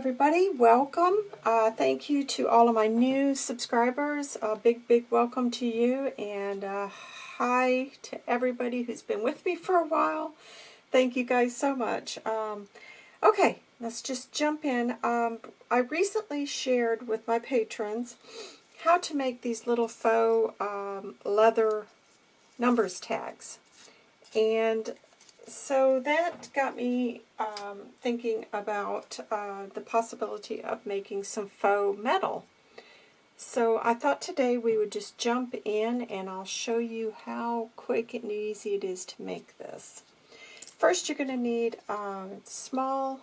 everybody. Welcome. Uh, thank you to all of my new subscribers. A big, big welcome to you. And uh, hi to everybody who's been with me for a while. Thank you guys so much. Um, okay, let's just jump in. Um, I recently shared with my patrons how to make these little faux um, leather numbers tags. And so that got me um, thinking about uh, the possibility of making some faux metal. So I thought today we would just jump in and I'll show you how quick and easy it is to make this. First you're going to need a small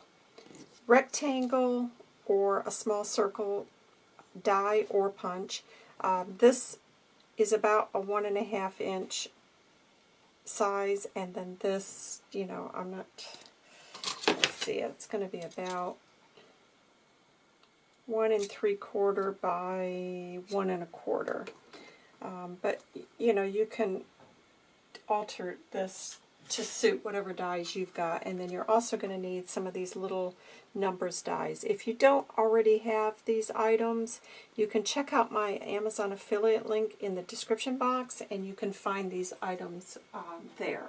rectangle or a small circle die or punch. Uh, this is about a one and a half inch size, and then this, you know, I'm not, let's see, it's going to be about one and three quarter by one and a quarter. Um, but, you know, you can alter this to suit whatever dies you've got. And then you're also going to need some of these little numbers dies. If you don't already have these items, you can check out my Amazon affiliate link in the description box and you can find these items um, there.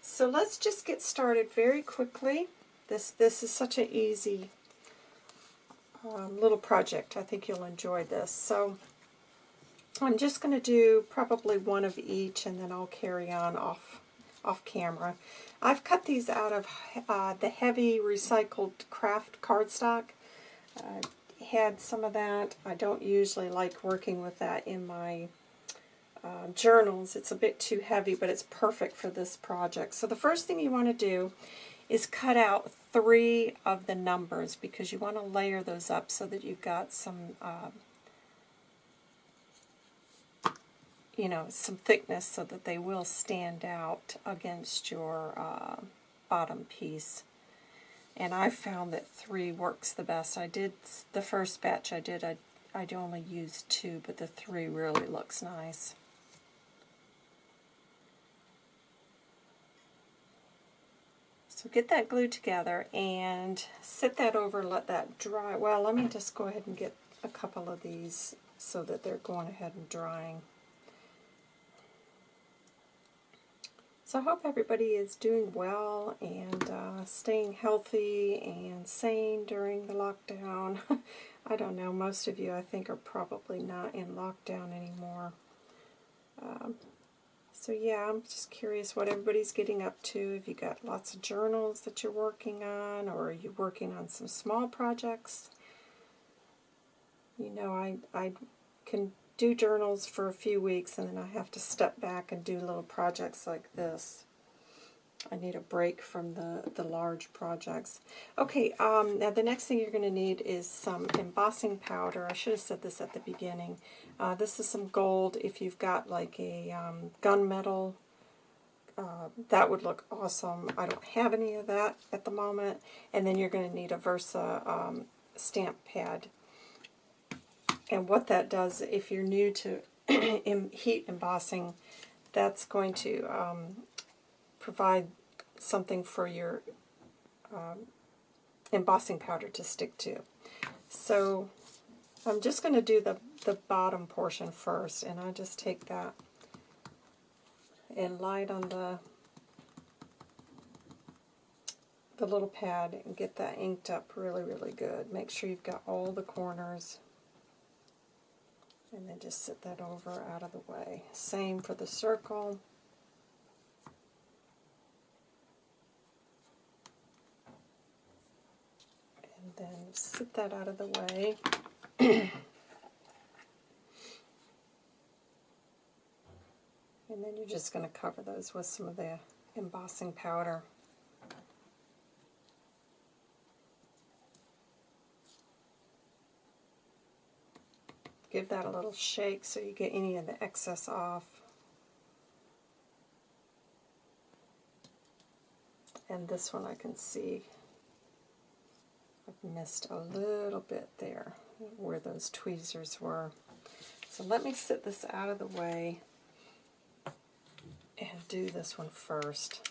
So let's just get started very quickly. This, this is such an easy um, little project. I think you'll enjoy this. So I'm just going to do probably one of each and then I'll carry on off off camera. I've cut these out of uh, the heavy recycled craft cardstock. Uh, had some of that. I don't usually like working with that in my uh, journals. It's a bit too heavy, but it's perfect for this project. So the first thing you want to do is cut out three of the numbers because you want to layer those up so that you've got some uh, you know, some thickness so that they will stand out against your uh, bottom piece. And I found that three works the best. I did, the first batch I did, I, I only used two, but the three really looks nice. So get that glued together and sit that over, let that dry. Well, let me just go ahead and get a couple of these so that they're going ahead and drying. So I hope everybody is doing well and uh, staying healthy and sane during the lockdown. I don't know, most of you I think are probably not in lockdown anymore. Um, so yeah, I'm just curious what everybody's getting up to. If you got lots of journals that you're working on or are you working on some small projects? You know, I, I can do journals for a few weeks and then I have to step back and do little projects like this. I need a break from the, the large projects. Okay, um, now the next thing you're going to need is some embossing powder. I should have said this at the beginning. Uh, this is some gold. If you've got like a um, gunmetal, uh, that would look awesome. I don't have any of that at the moment. And then you're going to need a Versa um, stamp pad. And what that does, if you're new to heat embossing, that's going to um, provide something for your um, embossing powder to stick to. So I'm just going to do the, the bottom portion first, and I just take that and light on the the little pad and get that inked up really, really good. Make sure you've got all the corners and then just sit that over out of the way. Same for the circle. And then sit that out of the way. and then you're just going to cover those with some of the embossing powder. Give that a little shake so you get any of the excess off. And this one I can see I've missed a little bit there where those tweezers were. So let me sit this out of the way and do this one first.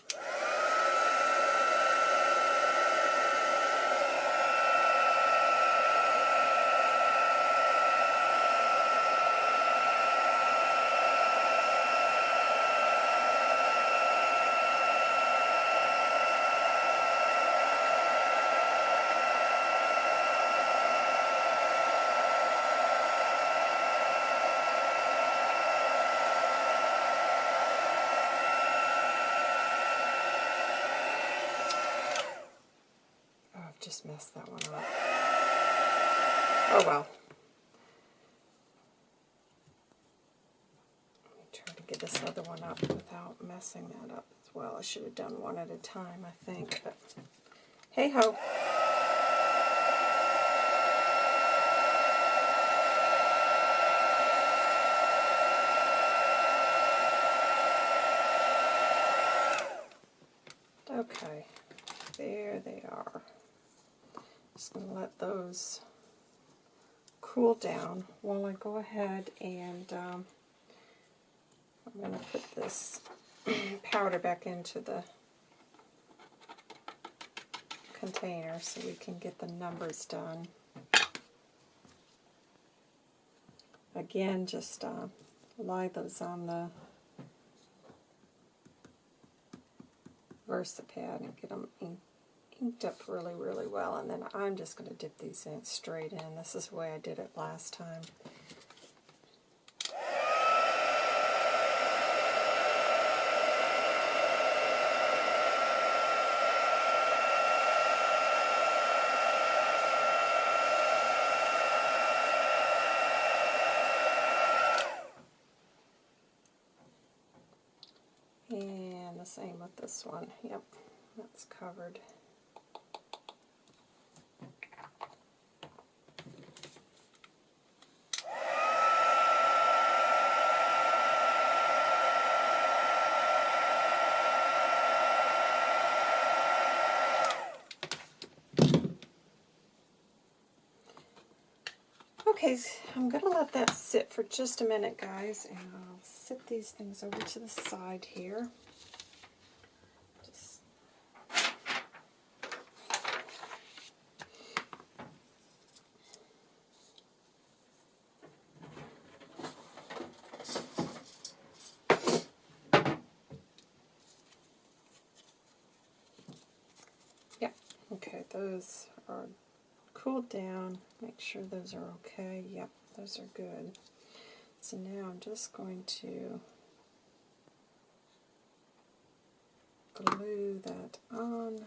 Just messed that one up. Oh well. Let me try to get this other one up without messing that up as well. I should have done one at a time, I think, but hey ho. Okay, there they are. Just going to let those cool down while I go ahead and um, I'm going to put this powder back into the container so we can get the numbers done. Again, just uh, lie those on the VersaPad and get them in, inked up really, really well. And then I'm just going to dip these in straight in. This is the way I did it last time. And the same with this one. Yep, that's covered. Okay, I'm going to let that sit for just a minute, guys, and I'll sit these things over to the side here. Yeah, okay, those are cooled down. Make sure those are okay. Yep, those are good. So now I'm just going to glue that on.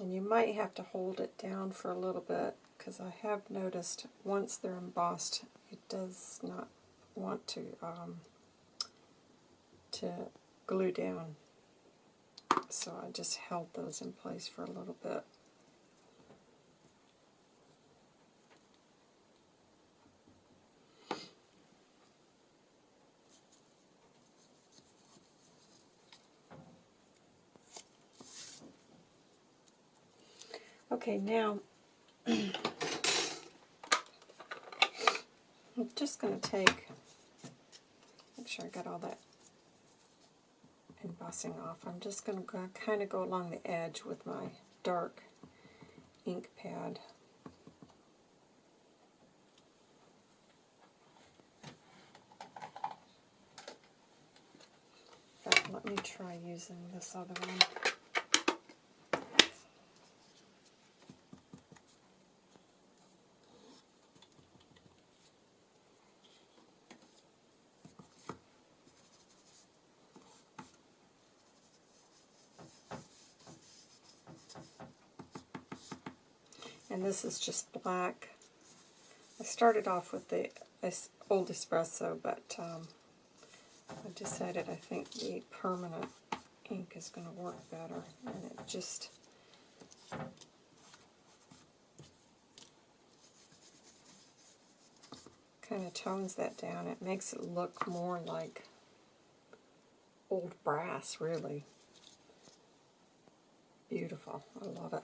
And you might have to hold it down for a little bit because I have noticed once they're embossed it does not want to um, to glue down. So I just held those in place for a little bit. Okay, now I'm just going to take, make sure I got all that embossing off. I'm just going to kind of go along the edge with my dark ink pad. Let me try using this other one. And this is just black. I started off with the old espresso, but um, I decided I think the permanent ink is going to work better, and it just kind of tones that down. It makes it look more like old brass, really. Beautiful. I love it.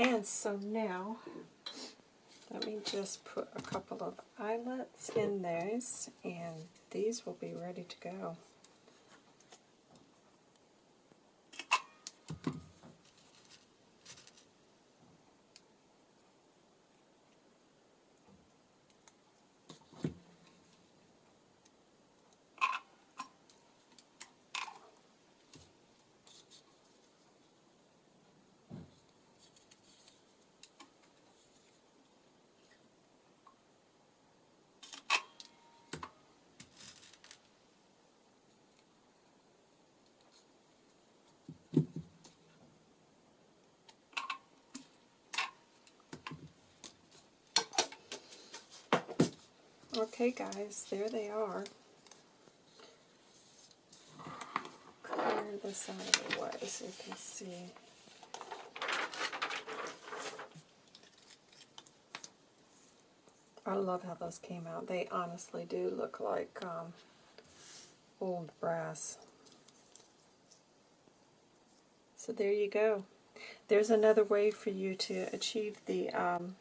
And so now, let me just put a couple of eyelets in those, and these will be ready to go. Okay, guys, there they are. Clear this out of the way so you can see. I love how those came out. They honestly do look like um, old brass. So there you go. There's another way for you to achieve the um,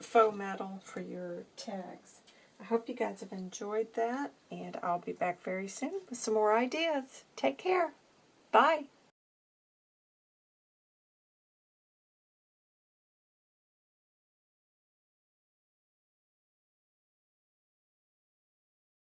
faux metal for your tags. I hope you guys have enjoyed that, and I'll be back very soon with some more ideas. Take care. Bye.